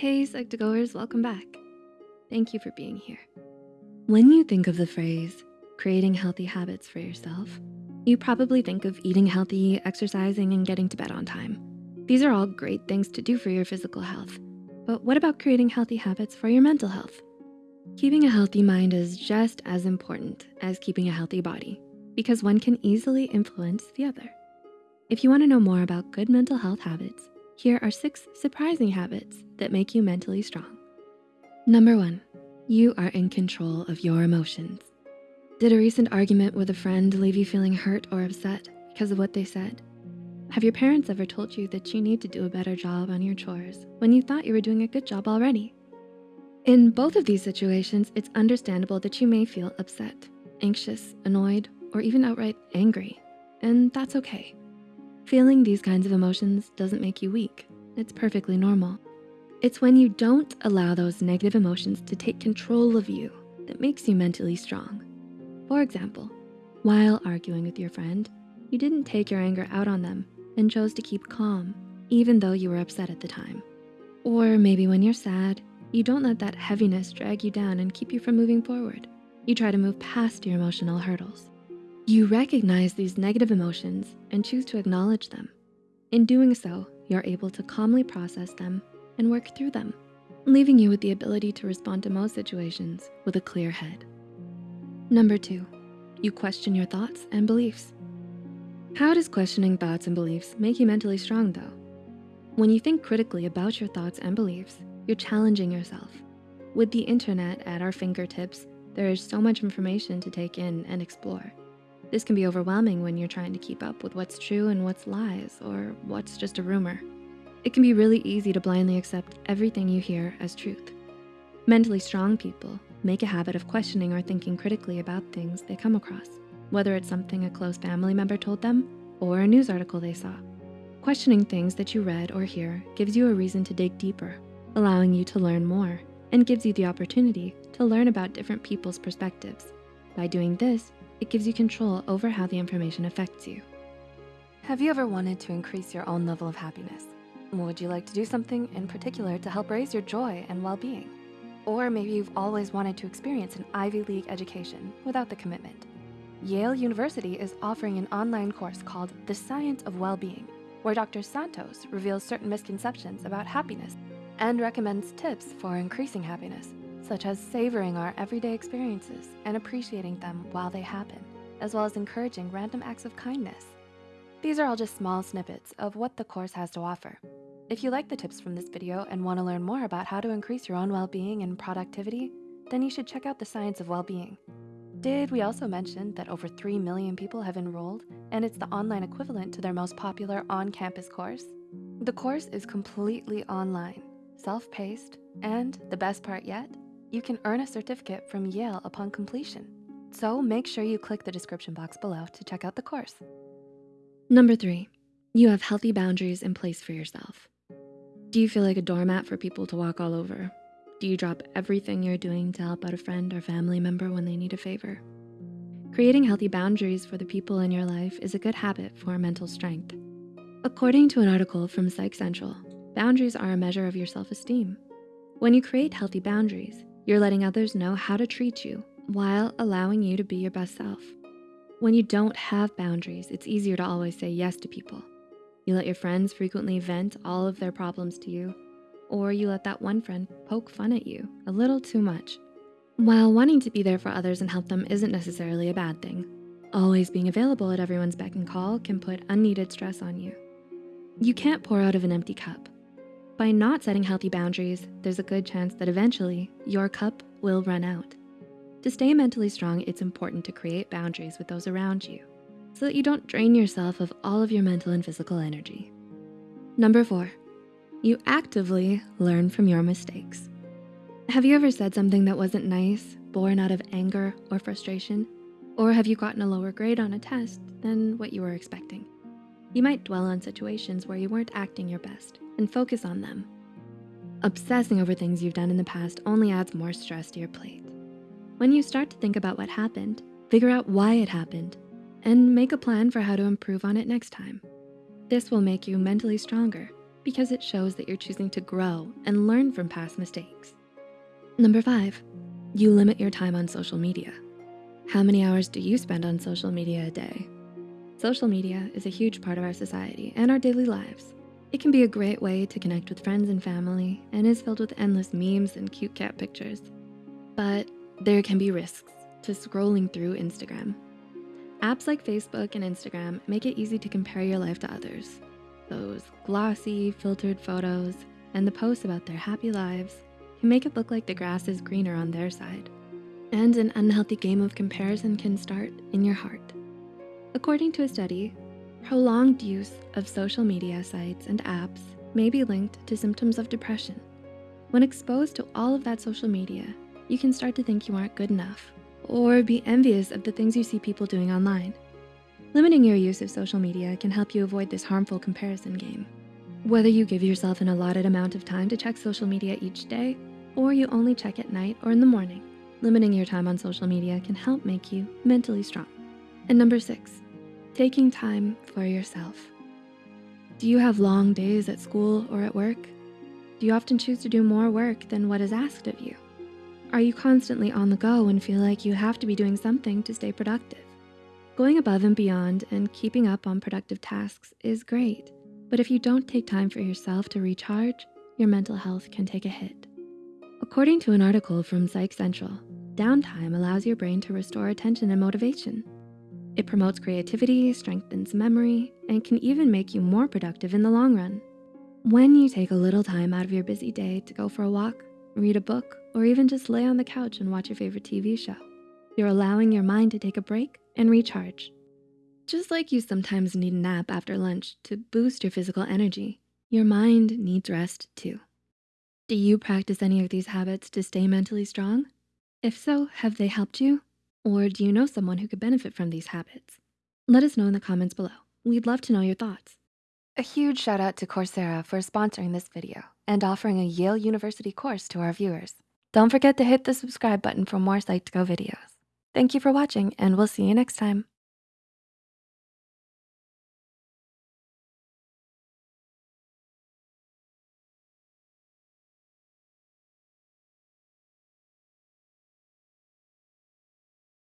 Hey, Psych2Goers, welcome back. Thank you for being here. When you think of the phrase, creating healthy habits for yourself, you probably think of eating healthy, exercising, and getting to bed on time. These are all great things to do for your physical health. But what about creating healthy habits for your mental health? Keeping a healthy mind is just as important as keeping a healthy body because one can easily influence the other. If you wanna know more about good mental health habits, here are six surprising habits that make you mentally strong. Number one, you are in control of your emotions. Did a recent argument with a friend leave you feeling hurt or upset because of what they said? Have your parents ever told you that you need to do a better job on your chores when you thought you were doing a good job already? In both of these situations, it's understandable that you may feel upset, anxious, annoyed, or even outright angry, and that's okay. Feeling these kinds of emotions doesn't make you weak. It's perfectly normal. It's when you don't allow those negative emotions to take control of you that makes you mentally strong. For example, while arguing with your friend, you didn't take your anger out on them and chose to keep calm, even though you were upset at the time. Or maybe when you're sad, you don't let that heaviness drag you down and keep you from moving forward. You try to move past your emotional hurdles. You recognize these negative emotions and choose to acknowledge them. In doing so, you're able to calmly process them and work through them, leaving you with the ability to respond to most situations with a clear head. Number two, you question your thoughts and beliefs. How does questioning thoughts and beliefs make you mentally strong though? When you think critically about your thoughts and beliefs, you're challenging yourself. With the internet at our fingertips, there is so much information to take in and explore. This can be overwhelming when you're trying to keep up with what's true and what's lies or what's just a rumor. It can be really easy to blindly accept everything you hear as truth. Mentally strong people make a habit of questioning or thinking critically about things they come across, whether it's something a close family member told them or a news article they saw. Questioning things that you read or hear gives you a reason to dig deeper, allowing you to learn more and gives you the opportunity to learn about different people's perspectives. By doing this, it gives you control over how the information affects you. Have you ever wanted to increase your own level of happiness? Would you like to do something in particular to help raise your joy and well-being? Or maybe you've always wanted to experience an Ivy League education without the commitment. Yale University is offering an online course called The Science of Well-Being, where Dr. Santos reveals certain misconceptions about happiness and recommends tips for increasing happiness such as savoring our everyday experiences and appreciating them while they happen, as well as encouraging random acts of kindness. These are all just small snippets of what the course has to offer. If you like the tips from this video and wanna learn more about how to increase your own well-being and productivity, then you should check out the Science of Well-Being. Did we also mention that over 3 million people have enrolled and it's the online equivalent to their most popular on-campus course? The course is completely online, self-paced, and the best part yet, you can earn a certificate from Yale upon completion. So make sure you click the description box below to check out the course. Number three, you have healthy boundaries in place for yourself. Do you feel like a doormat for people to walk all over? Do you drop everything you're doing to help out a friend or family member when they need a favor? Creating healthy boundaries for the people in your life is a good habit for mental strength. According to an article from Psych Central, boundaries are a measure of your self-esteem. When you create healthy boundaries, you're letting others know how to treat you while allowing you to be your best self. When you don't have boundaries, it's easier to always say yes to people. You let your friends frequently vent all of their problems to you, or you let that one friend poke fun at you a little too much. While wanting to be there for others and help them isn't necessarily a bad thing, always being available at everyone's beck and call can put unneeded stress on you. You can't pour out of an empty cup. By not setting healthy boundaries, there's a good chance that eventually your cup will run out. To stay mentally strong, it's important to create boundaries with those around you so that you don't drain yourself of all of your mental and physical energy. Number four, you actively learn from your mistakes. Have you ever said something that wasn't nice, born out of anger or frustration? Or have you gotten a lower grade on a test than what you were expecting? You might dwell on situations where you weren't acting your best and focus on them. Obsessing over things you've done in the past only adds more stress to your plate. When you start to think about what happened, figure out why it happened, and make a plan for how to improve on it next time. This will make you mentally stronger because it shows that you're choosing to grow and learn from past mistakes. Number five, you limit your time on social media. How many hours do you spend on social media a day? Social media is a huge part of our society and our daily lives. It can be a great way to connect with friends and family and is filled with endless memes and cute cat pictures. But there can be risks to scrolling through Instagram. Apps like Facebook and Instagram make it easy to compare your life to others. Those glossy, filtered photos and the posts about their happy lives can make it look like the grass is greener on their side. And an unhealthy game of comparison can start in your heart. According to a study, prolonged use of social media sites and apps may be linked to symptoms of depression. When exposed to all of that social media, you can start to think you aren't good enough or be envious of the things you see people doing online. Limiting your use of social media can help you avoid this harmful comparison game. Whether you give yourself an allotted amount of time to check social media each day, or you only check at night or in the morning, limiting your time on social media can help make you mentally strong. And number six, taking time for yourself. Do you have long days at school or at work? Do you often choose to do more work than what is asked of you? Are you constantly on the go and feel like you have to be doing something to stay productive? Going above and beyond and keeping up on productive tasks is great, but if you don't take time for yourself to recharge, your mental health can take a hit. According to an article from Psych Central, downtime allows your brain to restore attention and motivation. It promotes creativity, strengthens memory, and can even make you more productive in the long run. When you take a little time out of your busy day to go for a walk, read a book, or even just lay on the couch and watch your favorite TV show, you're allowing your mind to take a break and recharge. Just like you sometimes need a nap after lunch to boost your physical energy, your mind needs rest too. Do you practice any of these habits to stay mentally strong? If so, have they helped you? Or do you know someone who could benefit from these habits? Let us know in the comments below. We'd love to know your thoughts. A huge shout out to Coursera for sponsoring this video and offering a Yale University course to our viewers. Don't forget to hit the subscribe button for more Psych2Go videos. Thank you for watching and we'll see you next time.